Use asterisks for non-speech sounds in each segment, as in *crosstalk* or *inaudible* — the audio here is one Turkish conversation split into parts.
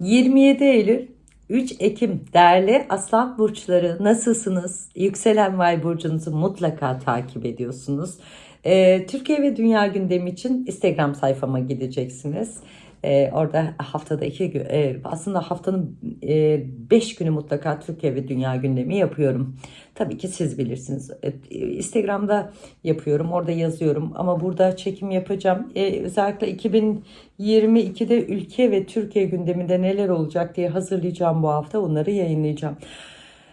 27 Eylül 3 Ekim değerli Aslan Burçları nasılsınız? Yükselen Vay Burcunuzu mutlaka takip ediyorsunuz. Ee, Türkiye ve Dünya gündemi için Instagram sayfama gideceksiniz. Ee, orada haftada iki gün, e, aslında haftanın 5 günü mutlaka Türkiye ve Dünya gündemi yapıyorum. Tabii ki siz bilirsiniz. E, Instagram'da yapıyorum, orada yazıyorum ama burada çekim yapacağım. Ee, özellikle 2022'de ülke ve Türkiye gündeminde neler olacak diye hazırlayacağım bu hafta. Onları yayınlayacağım.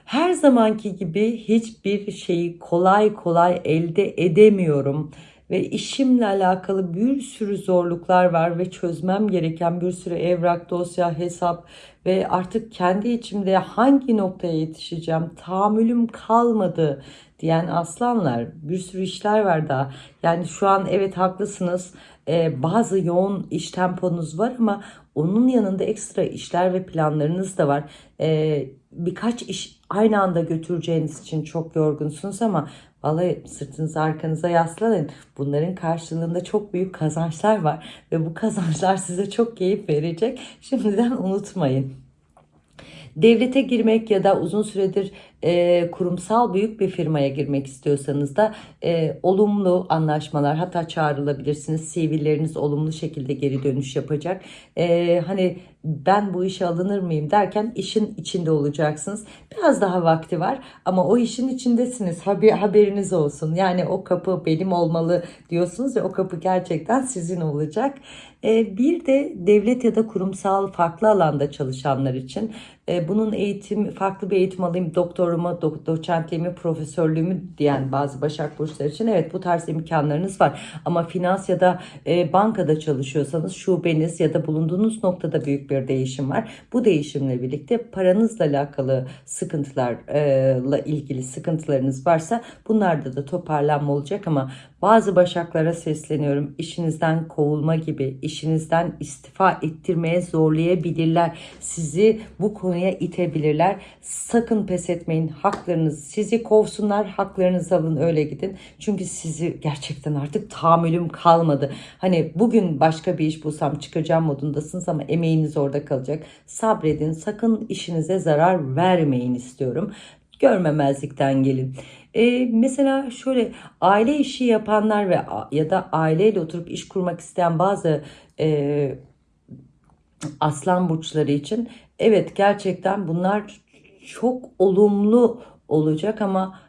Her zamanki gibi hiçbir şeyi kolay kolay elde edemiyorum ve işimle alakalı bir sürü zorluklar var ve çözmem gereken bir sürü evrak, dosya, hesap ve artık kendi içimde hangi noktaya yetişeceğim tahammülüm kalmadı diyen aslanlar bir sürü işler var daha. Yani şu an evet haklısınız ee, bazı yoğun iş temponuz var ama onun yanında ekstra işler ve planlarınız da var. Ee, birkaç iş aynı anda götüreceğiniz için çok yorgunsunuz ama Vallahi sırtınızı arkanıza yaslanın. Bunların karşılığında çok büyük kazançlar var. Ve bu kazançlar *laughs* size çok keyif verecek. Şimdiden unutmayın. Devlete girmek ya da uzun süredir e, kurumsal büyük bir firmaya girmek istiyorsanız da e, olumlu anlaşmalar hatta çağrılabilirsiniz. CV'leriniz olumlu şekilde geri dönüş yapacak. E, hani ben bu işe alınır mıyım derken işin içinde olacaksınız. Biraz daha vakti var ama o işin içindesiniz. Haber, haberiniz olsun. Yani o kapı benim olmalı diyorsunuz ve o kapı gerçekten sizin olacak. E, bir de devlet ya da kurumsal farklı alanda çalışanlar için e, bunun eğitim farklı bir eğitim alayım doktoruma, do, doçentliğimi, profesörlüğümü diyen bazı Başak Burçları için evet bu tarz imkanlarınız var. Ama finans ya da e, bankada çalışıyorsanız şubeniz ya da bulunduğunuz noktada büyük bir değişim var. Bu değişimle birlikte paranızla alakalı sıkıntılarla ilgili sıkıntılarınız varsa bunlarda da toparlanma olacak ama bazı başaklara sesleniyorum. İşinizden kovulma gibi, işinizden istifa ettirmeye zorlayabilirler. Sizi bu konuya itebilirler. Sakın pes etmeyin. Haklarınız sizi kovsunlar. Haklarınızı alın öyle gidin. Çünkü sizi gerçekten artık tahammülüm kalmadı. Hani bugün başka bir iş bulsam çıkacağım modundasınız ama emeğiniz orada kalacak. Sabredin. Sakın işinize zarar vermeyin istiyorum. Görmemezlikten gelin. E, mesela şöyle aile işi yapanlar ve ya da aileyle oturup iş kurmak isteyen bazı e, aslan burçları için evet gerçekten bunlar çok olumlu olacak ama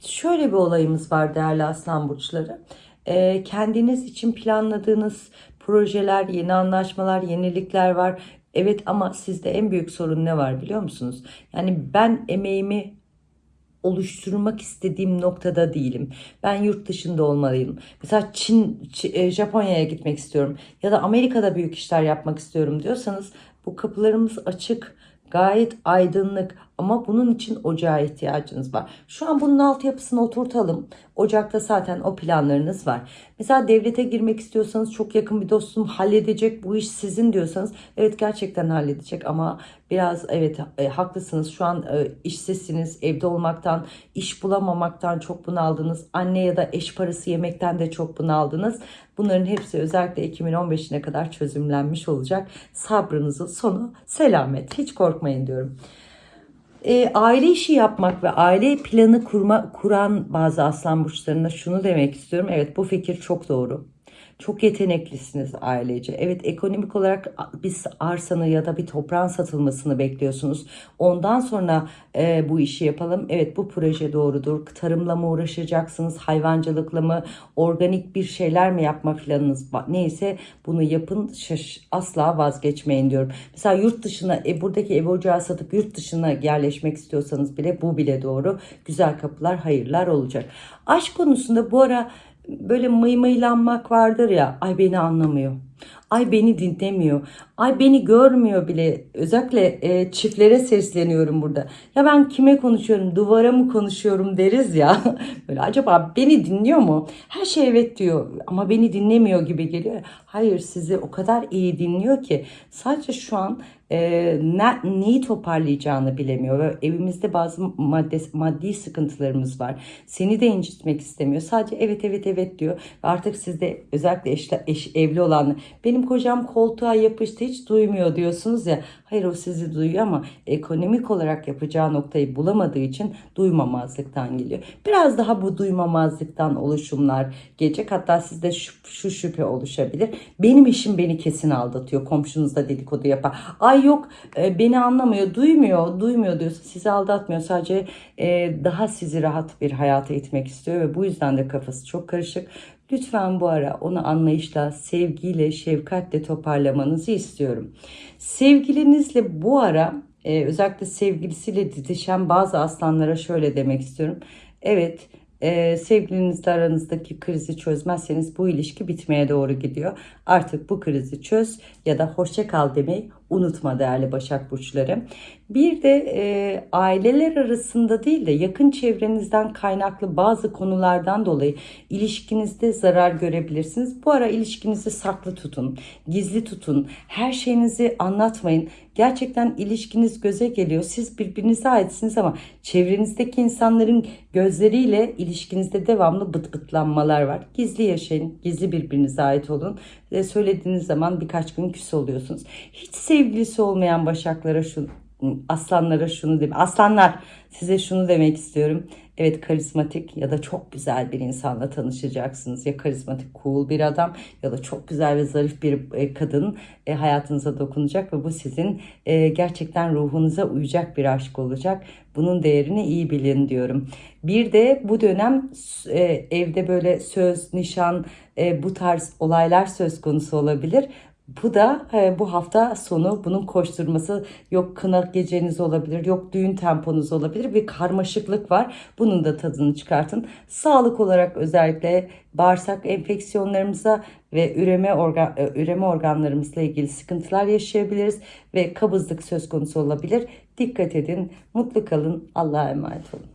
şöyle bir olayımız var değerli aslan burçları. E, kendiniz için planladığınız projeler, yeni anlaşmalar, yenilikler var. Evet ama sizde en büyük sorun ne var biliyor musunuz? Yani ben emeğimi oluşturmak istediğim noktada değilim. Ben yurt dışında olmalıyım. Mesela Çin, Çin Japonya'ya gitmek istiyorum ya da Amerika'da büyük işler yapmak istiyorum diyorsanız bu kapılarımız açık gayet aydınlık ama bunun için ocağa ihtiyacınız var. Şu an bunun altyapısını oturtalım. Ocakta zaten o planlarınız var. Mesela devlete girmek istiyorsanız çok yakın bir dostum halledecek bu iş sizin diyorsanız evet gerçekten halledecek ama biraz evet e, haklısınız. Şu an e, işsizsiniz, evde olmaktan, iş bulamamaktan çok bunaldınız. Anne ya da eş parası yemekten de çok bunaldınız. Bunların hepsi özellikle 2015'ine kadar çözümlenmiş olacak. Sabrınızın sonu selamet. Hiç korkmayın diyorum e, aile işi yapmak ve aile planı kurma, kuran bazı aslan burçlarına şunu demek istiyorum. Evet bu fikir çok doğru. Çok yeteneklisiniz ailece. Evet ekonomik olarak bir arsanı ya da bir toprağın satılmasını bekliyorsunuz. Ondan sonra e, bu işi yapalım. Evet bu proje doğrudur. Tarımla mı uğraşacaksınız? Hayvancılıkla mı? Organik bir şeyler mi yapma planınız neyse bunu yapın. Şaş, asla vazgeçmeyin diyorum. Mesela yurt dışına e, buradaki ev ocağı satıp yurt dışına yerleşmek istiyorsanız bile bu bile doğru. Güzel kapılar hayırlar olacak. Aşk konusunda bu ara böyle mıymıylanmak vardır ya ay beni anlamıyor. Ay beni dinlemiyor. Ay beni görmüyor bile. Özellikle e, çiftlere sesleniyorum burada. Ya ben kime konuşuyorum? Duvara mı konuşuyorum deriz ya. *laughs* Böyle acaba beni dinliyor mu? Her şey evet diyor ama beni dinlemiyor gibi geliyor. Hayır sizi o kadar iyi dinliyor ki sadece şu an e, ne, neyi toparlayacağını bilemiyor. Ve evimizde bazı madde, maddi sıkıntılarımız var. Seni de incitmek istemiyor. Sadece evet evet evet diyor. Ve artık sizde özellikle eş, eş, evli olan Benim kocam koltuğa yapıştı hiç duymuyor diyorsunuz ya. Hayır o sizi duyuyor ama ekonomik olarak yapacağı noktayı bulamadığı için duymamazlıktan geliyor. Biraz daha bu duymamazlıktan oluşumlar gelecek. Hatta sizde şu, şu şüphe oluşabilir. Benim eşim beni kesin aldatıyor. Komşunuz da dedikodu yapar. Ay yok e, beni anlamıyor, duymuyor, duymuyor diyorsa sizi aldatmıyor. Sadece e, daha sizi rahat bir hayata itmek istiyor ve bu yüzden de kafası çok karışık. Lütfen bu ara onu anlayışla, sevgiyle, şefkatle toparlamanızı istiyorum. Sevgilinizle bu ara e, özellikle sevgilisiyle didişen bazı aslanlara şöyle demek istiyorum. Evet, e, sevgilinizle aranızdaki krizi çözmezseniz bu ilişki bitmeye doğru gidiyor. Artık bu krizi çöz ya da hoşça kal demeyi unutma değerli Başak Burçları. Bir de e, aileler arasında değil de yakın çevrenizden kaynaklı bazı konulardan dolayı ilişkinizde zarar görebilirsiniz. Bu ara ilişkinizi saklı tutun, gizli tutun, her şeyinizi anlatmayın. Gerçekten ilişkiniz göze geliyor. Siz birbirinize aitsiniz ama çevrenizdeki insanların gözleriyle ilişkinizde devamlı bıt bıtlanmalar var. Gizli yaşayın, gizli birbirinize ait olun. Ve söylediğiniz zaman birkaç gün küs oluyorsunuz. Hiç sevgilisi olmayan başaklara şu aslanlara şunu demek. Aslanlar size şunu demek istiyorum. Evet karizmatik ya da çok güzel bir insanla tanışacaksınız. Ya karizmatik cool bir adam ya da çok güzel ve zarif bir e, kadın e, hayatınıza dokunacak ve bu sizin e, gerçekten ruhunuza uyacak bir aşk olacak. Bunun değerini iyi bilin diyorum. Bir de bu dönem evde böyle söz, nişan, bu tarz olaylar söz konusu olabilir. Bu da e, bu hafta sonu bunun koşturması yok kına geceniz olabilir, yok düğün temponuz olabilir. Bir karmaşıklık var. Bunun da tadını çıkartın. Sağlık olarak özellikle bağırsak enfeksiyonlarımıza ve üreme organ e, üreme organlarımızla ilgili sıkıntılar yaşayabiliriz ve kabızlık söz konusu olabilir. Dikkat edin, mutlu kalın, Allah'a emanet olun.